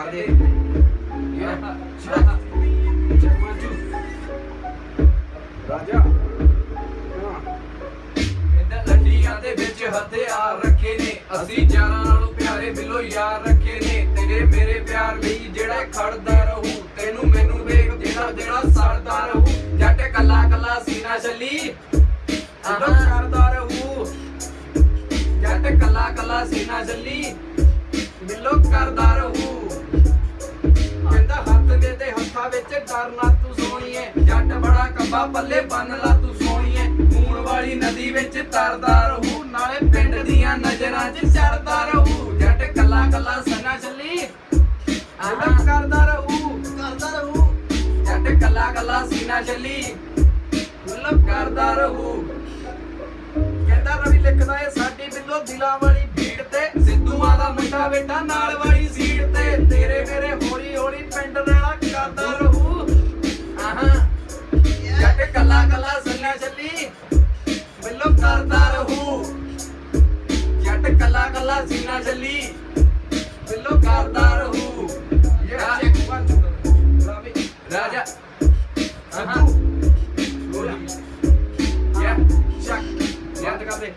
ਕਰਦੇ। ਰਾਜਾ ਕਹਿੰਦਾ ਲੰਡੀਆਂ ਦੇ ਵਿੱਚ ਹਥਿਆਰ ਰੱਖੇ ਨੇ। ਅਸੀਂ ਯਾਰਾਂ ਨਾਲੋਂ ਪਿਆਰੇ ਬਿੱਲੋ ਯਾਰ ਰੱਖੇ ਨੇ। ਤੇਰੇ ਮੇਰੇ ਪਿਆਰ ਲਈ ਜਿਹੜਾ ਖੜਦਾ ਰਹੂ ਤੈਨੂੰ ਮੈਨੂੰ ਵੇਖ ਜਿਹੜਾ ਜਿਹੜਾ ਸੜਦਾ ਰਹੂ। ਜੱਟ ਕੱਲਾ ਕੱਲਾ ਸੀਨਾ ਚੱਲੀ ਆਹਾਂ ਕਰਦਾ ਰਹੂ। ਜੱਟ ਕੱਲਾ ਕੱਲਾ ਸੀਨਾ ਚੱਲੀ ਬਿੱਲੋ ਕਰਦਾ ਵਿੱਚ ਡਰਨਾ ਤੂੰ ਸੋਣੀਏ ਜੱਟ ਬੜਾ ਕੰਬਾ ਪੱਲੇ ਬੰਨ ਲਾ ਤੂੰ ਸੋਣੀਏ ਖੂਨ ਵਾਲੀ ਨਦੀ ਵਿੱਚ ਤਰਦਾ ਰਹੂ ਨਾਲੇ ਪਿੰਡ ਦੀਆਂ ਨਜ਼ਰਾਂ 'ਚ ਚੜਦਾ ਰਹੂ। ਜੱਟ ਕੱਲਾ ਕੱਲਾ ਸੰਨਾ ਚੱਲੀ ਆਹ ਕਰਦਾ ਰਹੂ। ਕਰਦਾ ਰਹੂ। ਜੱਟ ਕੱਲਾ ਕੱਲਾ ਸੀਨਾ ਚੱਲੀ ਮਤਲਬ ਕਰਦਾ ਰਹੂ। ਕਹਿੰਦਾ ਰਵੀ ਲਿਖਦਾ ਏ ਸਾਡੀ ਬਿੱਲੋ ਦਿਲਾਂ ਵਾਲੀ ਭੀੜ ਤੇ ਸਿੱਧੂਆਂ ਦਾ ਮੁੰਡਾ ਬੇਟਾ ਨਾਲ ਕੱਲਾ ਕੱਲਾ ਸੀਨਾ ਚੱਲੀ ਬਿੱਲੋ ਕਰਦਾ ਰਹੂ। ਯਾ ਚੈੱਕ ਵਨ ਰਾਜਾ। ਸੱਤੂ ਯਾ ਚੱਕ। ਯਾਦ ਕਰਦੇ